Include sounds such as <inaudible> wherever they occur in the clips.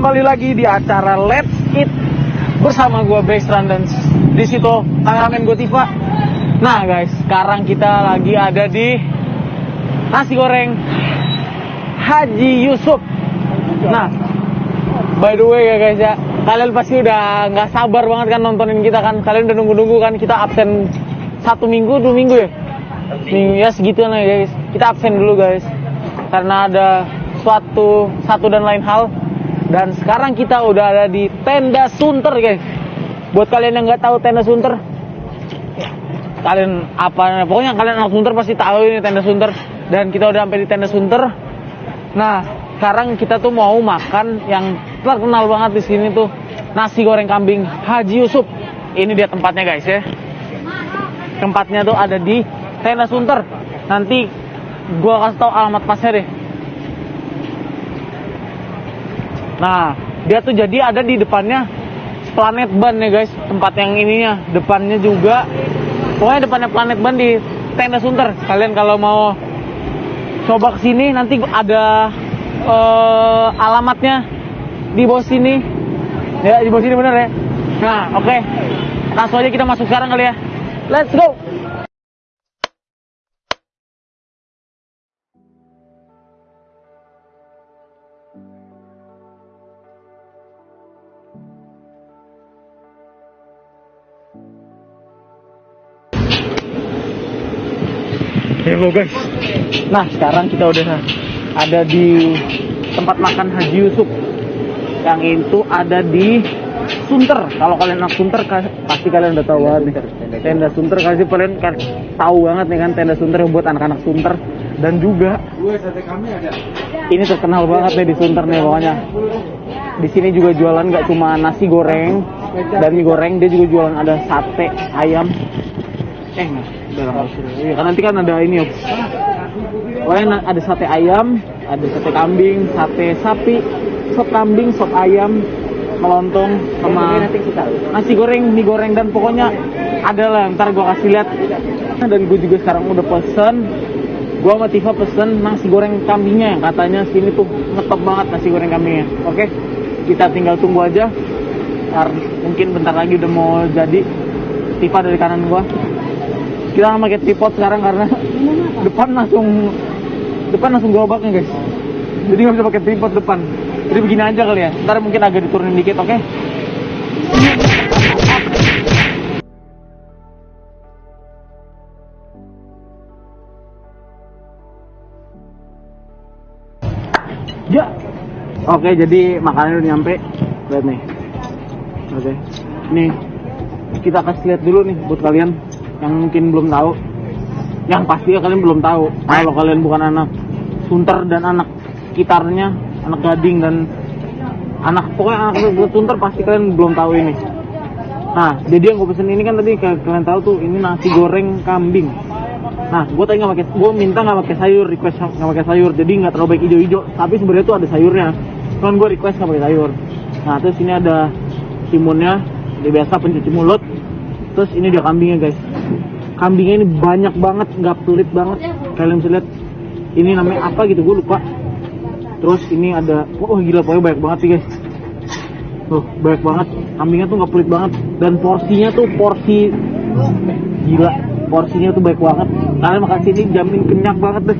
kembali lagi di acara Let's Eat bersama gue Bestran dan di situ kameramen gue Tifa. Nah guys, sekarang kita lagi ada di nasi goreng Haji Yusuf. Nah, by the way ya guys ya, kalian pasti udah nggak sabar banget kan nontonin kita kan. Kalian udah nunggu-nunggu kan kita absen satu minggu, dua minggu ya. Minggu ya segitu lah ya guys. Kita absen dulu guys, karena ada suatu satu dan lain hal. Dan sekarang kita udah ada di tenda Sunter guys. Buat kalian yang nggak tahu tenda Sunter, kalian apa pokoknya kalian anak Sunter pasti tahu ini tenda Sunter dan kita udah sampai di tenda Sunter. Nah, sekarang kita tuh mau makan yang terkenal banget di sini tuh nasi goreng kambing Haji Yusuf. Ini dia tempatnya guys ya. Tempatnya tuh ada di tenda Sunter. Nanti gua kasih tahu alamat pasnya deh. Nah, dia tuh jadi ada di depannya Planet Ban ya guys, tempat yang ininya. Depannya juga, pokoknya depannya Planet Ban di tenda Sunter. Kalian kalau mau coba ke sini nanti ada eh, alamatnya di bawah sini. Ya, di bawah sini bener ya. Nah, oke. Langsung aja kita masuk sekarang kali ya. Let's go. Hello guys. Nah sekarang kita udah ada di tempat makan Haji Yusuf. Yang itu ada di Sunter. Kalau kalian anak Sunter pasti kalian udah tahu banget nih. Tenda Sunter kasih kalian kan tahu banget nih kan tenda Sunter buat anak-anak Sunter dan juga ini terkenal banget nih di Sunter nih pokoknya. Di sini juga jualan nggak cuma nasi goreng dan mie goreng, dia juga jualan ada sate ayam. Eh, Iya, kan nanti kan ada ini ya. Pokoknya ada sate ayam, ada sate kambing, sate sapi, sop kambing, sop ayam, melontong, sama nasi goreng, mie goreng dan pokoknya ada lah. Ntar gua kasih lihat. Dan gue juga sekarang udah pesen. Gua sama Tifa pesen nasi goreng kambingnya yang katanya sini tuh ngetop banget nasi goreng kambingnya. Oke, kita tinggal tunggu aja. Ntar mungkin bentar lagi udah mau jadi. Tifa dari kanan gua kita nggak pakai tripod sekarang karena depan langsung depan langsung gerobaknya guys. Jadi nggak bisa pakai tripod depan. Jadi begini aja kali ya. Ntar mungkin agak diturunin dikit oke? Ya. Oke jadi makanannya udah nyampe. Lihat nih. Oke. Nih. Kita kasih lihat dulu nih buat kalian yang mungkin belum tahu. Yang pasti ya kalian belum tahu. Kalau kalian bukan anak sunter dan anak sekitarnya anak gading dan anak pokoknya anak sunter pasti kalian belum tahu ini. Nah jadi yang gue pesen ini kan tadi kalian tahu tuh ini nasi goreng kambing. Nah gue tadi nggak pakai gue minta nggak pakai sayur request nggak pakai sayur. Jadi nggak terlalu baik hijau-hijau tapi sebenarnya tuh ada sayurnya. Cuman gue request nggak pakai sayur. Nah terus ini ada timunnya dia biasa pencuci mulut. Terus ini dia kambingnya guys kambingnya ini banyak banget nggak pelit banget. Kalian bisa lihat ini namanya apa gitu gue lupa. Terus ini ada oh gila pokoknya banyak banget sih guys. Tuh banyak banget. Kambingnya tuh nggak pelit banget. Dan porsinya tuh porsi gila porsinya tuh baik banget. Kalian makan sini jamin kenyang banget deh.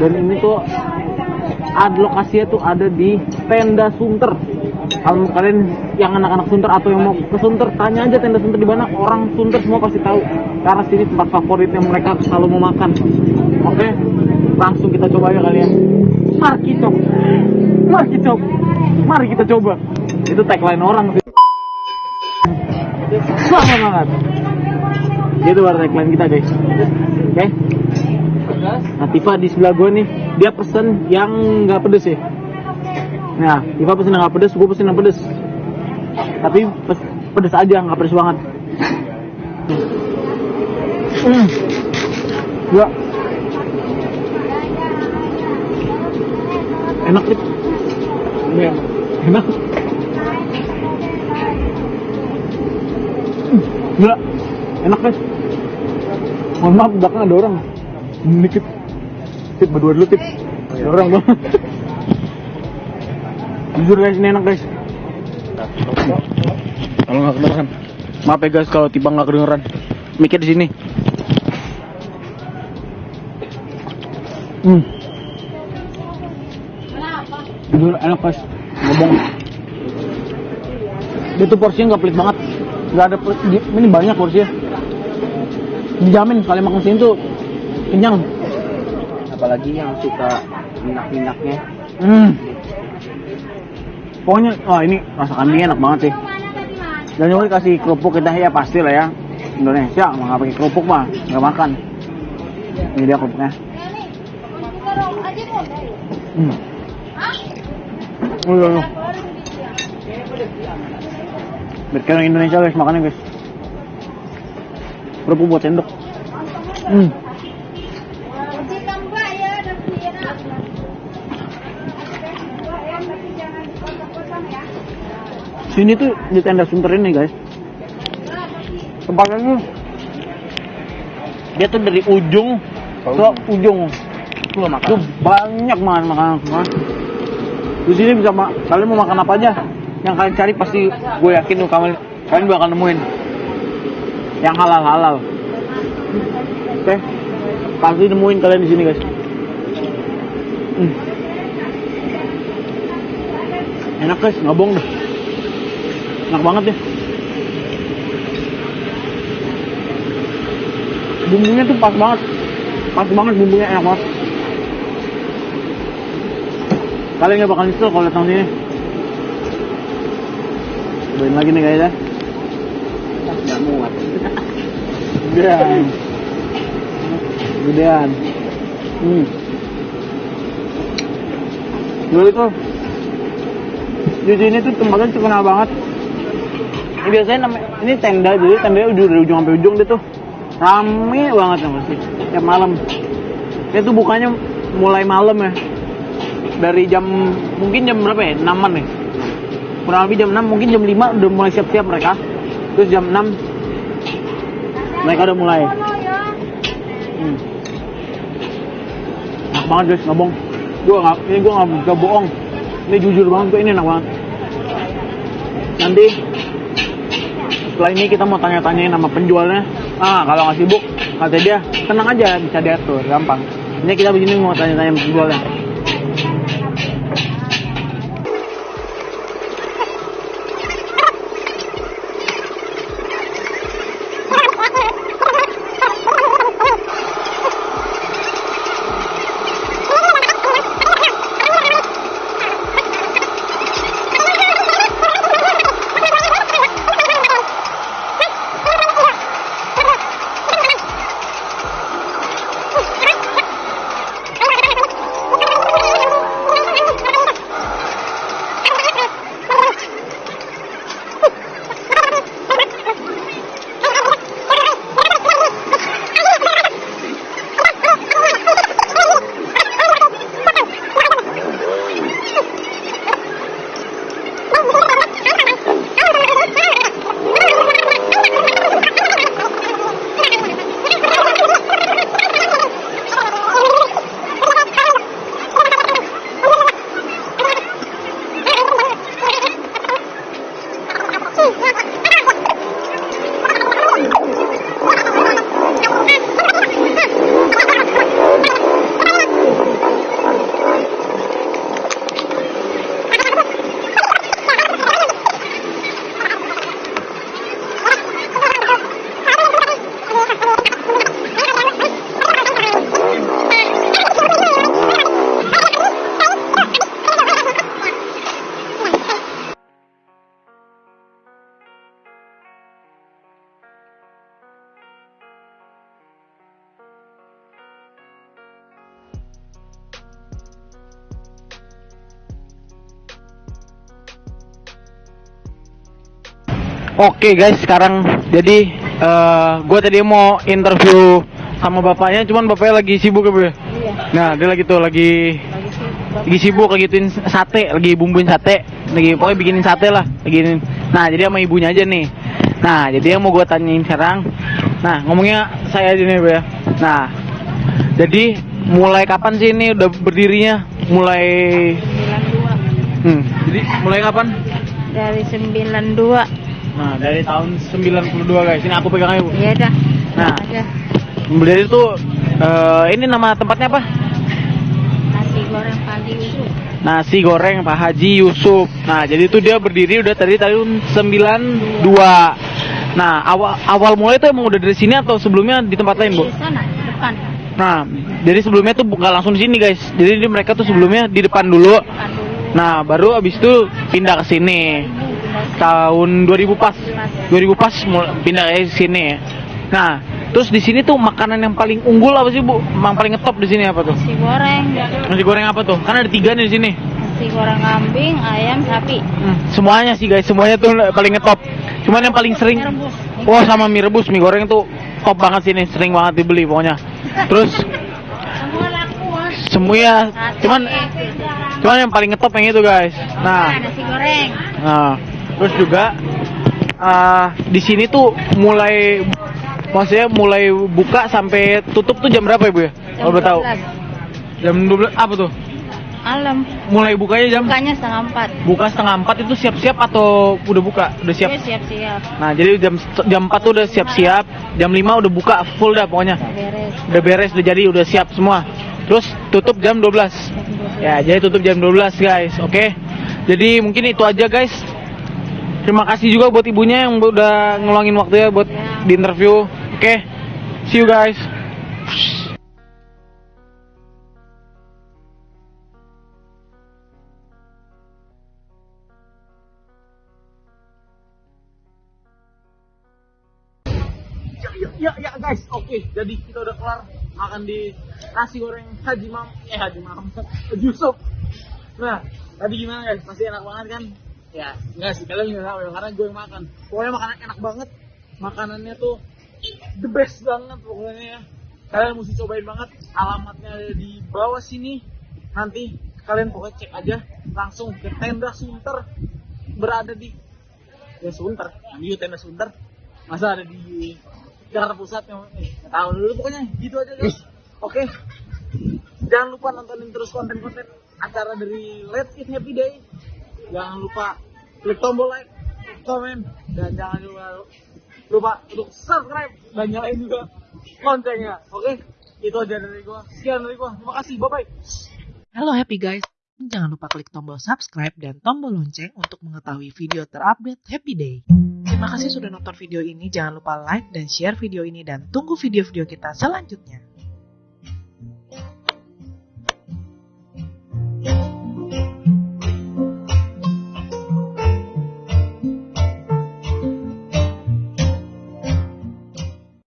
Dan ini tuh ada lokasinya tuh ada di tenda Sunter kalau kalian yang anak-anak Sunter atau yang mau ke Sunter tanya aja tenda Sunter di mana. Orang Sunter semua pasti tahu. Karena sini tempat favoritnya mereka kalau mau makan. Oke langsung kita coba aja kalian. Mari kita mari kita mari kita coba. Itu tagline orang sih. Selamat banget. Itu baru tagline kita guys. Oke. Nah, Tifa di sebelah gue nih, dia pesen yang nggak pedes ya. Nah, Tifa pesen yang nggak pedes, gue pesen yang pedes. Tapi pes- pedes aja, nggak pedes banget. Hmm. Gua enak nih. Iya, enak. Hmm, Gila, enak guys. Mohon maaf, belakang ada orang. Dikit. Tip berdua dulu tip. Ada orang bang. <laughs> Jujur guys, ini enak guys. Kalau nggak kedengeran. Maaf ya guys kalau tiba nggak kedengeran. Mikir di sini. Hmm. Jujur enak guys. Ngomong. Dia tuh porsinya nggak pelit banget. Nggak ada Ini banyak porsinya. Dijamin kalian makan sini tuh kenyang. apalagi yang suka minyak-minyaknya Hmm. Pokoknya, wah ini rasa kambingnya enak banget sih. Dan juga dikasih kerupuk kita ya pasti lah ya. Indonesia mah nggak pakai kerupuk mah nggak makan. Ini dia kerupuknya. Hmm. Oh, iya, iya. Indonesia guys makannya guys. Kerupuk buat sendok. Hmm. Sini tuh di tenda sunter ini guys. Tempatnya tuh dia tuh dari ujung ke ujung. itu makan Tuh banyak banget makanan semua. Di sini bisa ma kalian mau makan apa aja yang kalian cari pasti gue yakin tuh kalian kalian bakal nemuin yang halal halal. Oke, pasti nemuin kalian di sini guys. Hmm. Enak guys, nggak bohong deh. Enak banget ya. Bumbunya tuh pas banget. Pas banget bumbunya enak banget. Kalian nggak bakal nyesel kalau datang sini. Cobain lagi nih guys ya. nggak muat Gedean. Gedean. Hmm. Dulu itu di sini tuh tempatnya terkenal banget. Ini biasanya namanya ini tenda jadi tenda ujung dari ujung sampai ujung dia tuh rame banget ya pasti tiap malam. Dia tuh bukanya mulai malam ya. Dari jam mungkin jam berapa ya? 6 nih. Kurang lebih jam 6 mungkin jam 5 udah mulai siap-siap mereka. Terus jam 6 mereka udah mulai. Hmm. Enak banget guys, nggak bohong. Gua nggak, ini gua nggak bisa bohong. Ini jujur banget, gua ini enak banget. Nanti setelah ini kita mau tanya-tanyain sama penjualnya. Ah, kalau nggak sibuk, kata dia, tenang aja, bisa diatur, gampang. Ini kita begini mau tanya-tanya penjualnya. Oke guys, sekarang jadi gue tadi mau interview sama bapaknya, cuman bapaknya lagi sibuk ya Bu ya? Iya, Nah dia lagi tuh lagi lagi sibuk. lagi gituin sate, lagi bumbuin sate, lagi pokoknya bikinin sate lah, lagi Nah jadi sama ibunya aja nih. Nah jadi yang mau gue tanyain sekarang, nah ngomongnya saya aja nih Bu ya. Nah jadi mulai kapan sih ini udah berdirinya? Mulai Hmm. Jadi mulai kapan? Dari 92. Nah, dari tahun 92 guys. Ini aku pegang aja, Bu. Iya dah. Nah. Ada Berdiri tuh eh, ini nama tempatnya apa? nasi goreng pagi itu. Nasi goreng Pak Haji Yusuf. Nah, jadi itu dia berdiri udah dari tahun 92. Nah, awal awal mulai tuh emang udah dari sini atau sebelumnya di tempat lain, Bu? Di sana depan. Nah, jadi sebelumnya tuh bukan langsung di sini, guys. Jadi di- mereka tuh sebelumnya di. Depan dulu. Nah, baru abis itu pindah ke sini. Tahun 2000 pas. 2000 pas pindah ke sini. Nah, terus di sini tuh makanan yang paling unggul apa sih, Bu? Yang paling ngetop di sini apa tuh? Nasi goreng. Nasi goreng apa tuh? Kan ada tiga nih di sini. Nasi goreng kambing, ayam, sapi. Hmm, semuanya sih guys, semuanya tuh paling ngetop. Cuman yang paling sering, wah sama mie rebus, mie goreng tuh top banget sini, sering banget dibeli pokoknya. Terus Semua laku, Mas. semua ya, Sate. cuman cuman yang paling ngetop yang itu guys. Nah, Nah, nasi goreng. nah terus juga ah, di sini tuh mulai maksudnya mulai buka sampai tutup tuh jam berapa ya bu ya? Kalau boleh tahu. 12. Jam 12 apa tuh? Malam. Mulai bukanya jam Bukanya setengah empat. buka setengah empat itu siap-siap atau udah buka? Udah siap? Dia siap-siap. Nah, jadi jam jam 4 tuh udah siap-siap, jam 5 udah buka full dah pokoknya. Beres. Udah beres, udah jadi, udah siap semua. Terus tutup jam 12. Ya, jadi tutup jam 12, guys. Oke. Jadi mungkin itu aja, guys. Terima kasih juga buat ibunya yang udah ngeluangin waktu ya buat Ya. di interview. Oke. See you guys. ya, ya, ya, ya guys, oke. Jadi kita udah kelar makan di nasi goreng Haji Mam, eh Haji Mam, <laughs> Yusuf. Nah, tadi gimana guys? Pasti enak banget kan? Ya, enggak sih, kalian nggak tahu karena gue yang makan. Pokoknya makanan enak banget. Makanannya tuh the best banget pokoknya ya. Kalian mesti cobain banget. Alamatnya ada di bawah sini. Nanti kalian pokoknya cek aja langsung ke tenda Sunter berada di ya Sunter, di tenda Sunter. Masa ada di Jakarta Pusat yang eh, tahu dulu pokoknya gitu aja guys. Oke. Jangan lupa nontonin terus konten-konten acara dari Let's Eat Happy Day. Jangan lupa klik tombol like, komen, dan jangan lupa lupa untuk subscribe dan nyalain juga loncengnya. Oke? Itu aja dari gua. Sekian dari gua. Terima kasih. Bye bye. Halo happy guys, jangan lupa klik tombol subscribe dan tombol lonceng untuk mengetahui video terupdate Happy Day. Terima kasih sudah nonton video ini, jangan lupa like dan share video ini dan tunggu video-video kita selanjutnya.